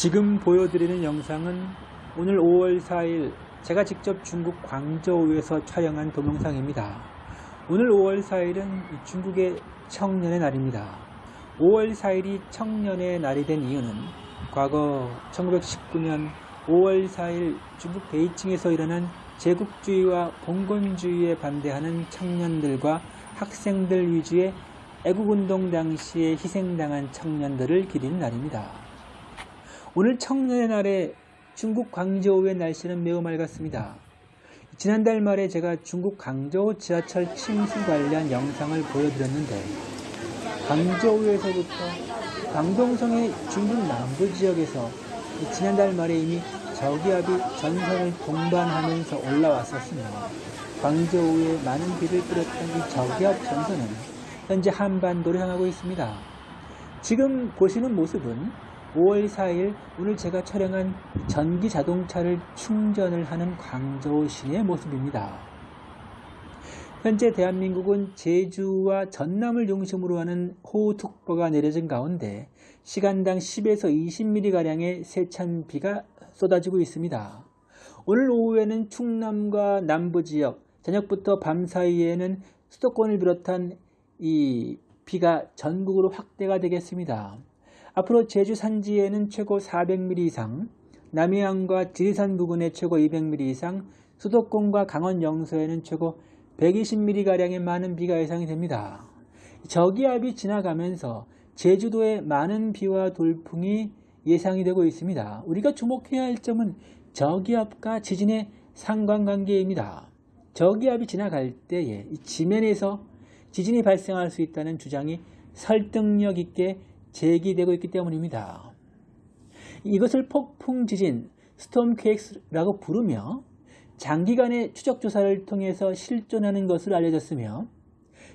지금 보여드리는 영상은 오늘 5월 4일 제가 직접 중국 광저우에서 촬영한 동영상입니다. 오늘 5월 4일은 중국의 청년의 날입니다. 5월 4일이 청년의 날이 된 이유는 과거 1919년 5월 4일 중국 베이징에서 일어난 제국주의와 봉건주의에 반대하는 청년들과 학생들 위주의 애국운동 당시에 희생당한 청년들을 기리는 날입니다. 오늘 청년의 날에 중국 광저우의 날씨는 매우 맑았습니다. 지난달 말에 제가 중국 광저우 지하철 침수 관련 영상을 보여드렸는데 광저우에서부터 광동성의 중국 남부 지역에서 지난달 말에 이미 저기압이 전선을 동반하면서 올라왔었으며 광저우에 많은 비를 뿌렸던 이 저기압 전선은 현재 한반도를 향하고 있습니다. 지금 보시는 모습은 5월 4일 오늘 제가 촬영한 전기 자동차를 충전을 하는 광저우 시내의 모습입니다. 현재 대한민국은 제주와 전남을 중심으로 하는 호우특보가 내려진 가운데 시간당 10에서 20mm가량의 세찬 비가 쏟아지고 있습니다. 오늘 오후에는 충남과 남부지역, 저녁부터 밤 사이에는 수도권을 비롯한 이 비가 전국으로 확대가 되겠습니다. 앞으로 제주 산지에는 최고 400mm 이상, 남해안과 지리산 부근에 최고 200mm 이상, 수도권과 강원 영서에는 최고 120mm가량의 많은 비가 예상이 됩니다. 저기압이 지나가면서 제주도에 많은 비와 돌풍이 예상이 되고 있습니다. 우리가 주목해야 할 점은 저기압과 지진의 상관관계입니다. 저기압이 지나갈 때에 지면에서 지진이 발생할 수 있다는 주장이 설득력 있게 제기되고 있기 때문입니다. 이것을 폭풍 지진, 스톰 퀘이크스라고 부르며 장기간의 추적 조사를 통해서 실존하는 것으로 알려졌으며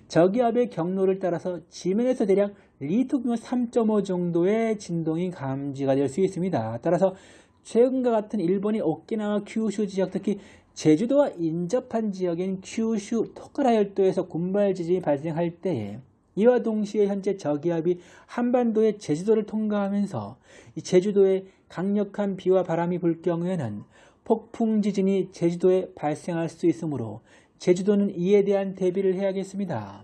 저기압의 경로를 따라서 지면에서 대략 리터 규모 3.5 정도의 진동이 감지가 될 수 있습니다. 따라서 최근과 같은 일본의 오키나와 큐슈 지역 특히 제주도와 인접한 지역인 큐슈 토카라열도에서 군발 지진이 발생할 때에 이와 동시에 현재 저기압이 한반도의 제주도를 통과하면서 제주도에 강력한 비와 바람이 불 경우에는 폭풍 지진이 제주도에 발생할 수 있으므로 제주도는 이에 대한 대비를 해야겠습니다.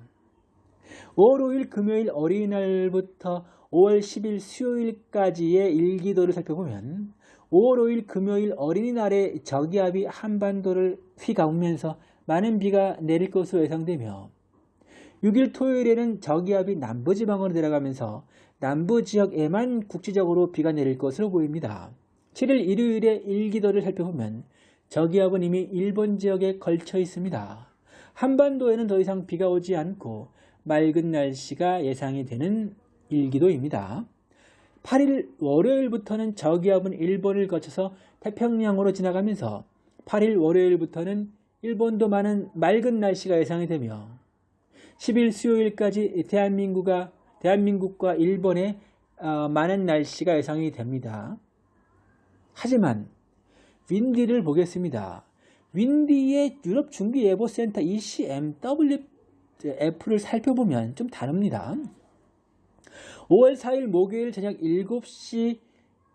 5월 5일 금요일 어린이날부터 5월 10일 수요일까지의 일기도를 살펴보면 5월 5일 금요일 어린이날에 저기압이 한반도를 휘가으면서 많은 비가 내릴 것으로 예상되며 6일 토요일에는 저기압이 남부지방으로 내려가면서 남부지역에만 국지적으로 비가 내릴 것으로 보입니다. 7일 일요일에 일기도를 살펴보면 저기압은 이미 일본 지역에 걸쳐 있습니다. 한반도에는 더 이상 비가 오지 않고 맑은 날씨가 예상이 되는 일기도입니다. 8일 월요일부터는 저기압은 일본을 거쳐서 태평양으로 지나가면서 8일 월요일부터는 일본도 많은 맑은 날씨가 예상이 되며 10일 수요일까지 대한민국과, 대한민국과 일본의 어, 많은 날씨가 예상이 됩니다. 하지만 윈디를 보겠습니다. 윈디의 유럽 중기예보센터 ECMWF를 살펴보면 좀 다릅니다. 5월 4일 목요일 저녁 7시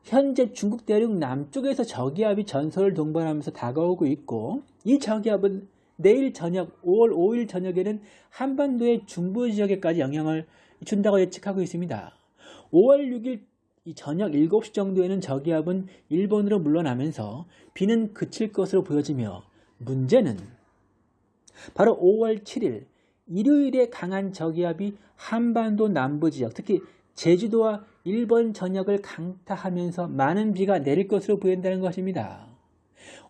현재 중국 대륙 남쪽에서 저기압이 전설을 동반하면서 다가오고 있고 이 저기압은 내일 저녁 5월 5일 저녁에는 한반도의 중부 지역에까지 영향을 준다고 예측하고 있습니다. 5월 6일 이 저녁 7시 정도에는 저기압은 일본으로 물러나면서 비는 그칠 것으로 보여지며 문제는 바로 5월 7일 일요일에 강한 저기압이 한반도 남부 지역 특히 제주도와 일본 전역을 강타하면서 많은 비가 내릴 것으로 보인다는 것입니다.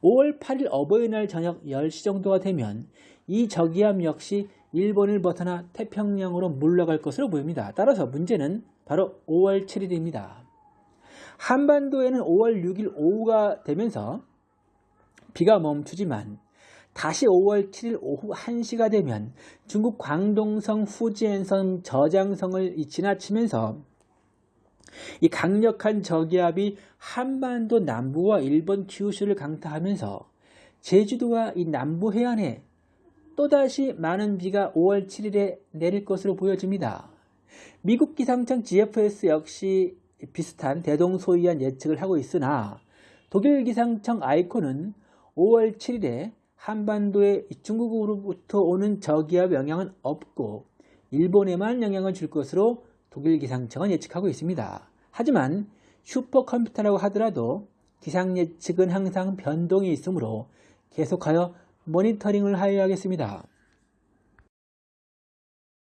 5월 8일 어버이날 저녁 10시 정도가 되면 이 저기압 역시 일본을 벗어나 태평양으로 물러갈 것으로 보입니다. 따라서 문제는 바로 5월 7일입니다. 한반도에는 5월 6일 오후가 되면서 비가 멈추지만 다시 5월 7일 오후 1시가 되면 중국 광동성 후지엔성 저장성을 지나치면서 이 강력한 저기압이 한반도 남부와 일본 큐슈를 강타하면서 제주도와 이 남부 해안에 또다시 많은 비가 5월 7일에 내릴 것으로 보여집니다. 미국 기상청 GFS 역시 비슷한 대동소이한 예측을 하고 있으나 독일 기상청 아이콘은 5월 7일에 한반도에 중국으로부터 오는 저기압 영향은 없고 일본에만 영향을 줄 것으로 독일 기상청은 예측하고 있습니다. 하지만 슈퍼컴퓨터라고 하더라도 기상 예측은 항상 변동이 있으므로 계속하여 모니터링을 하여야겠습니다.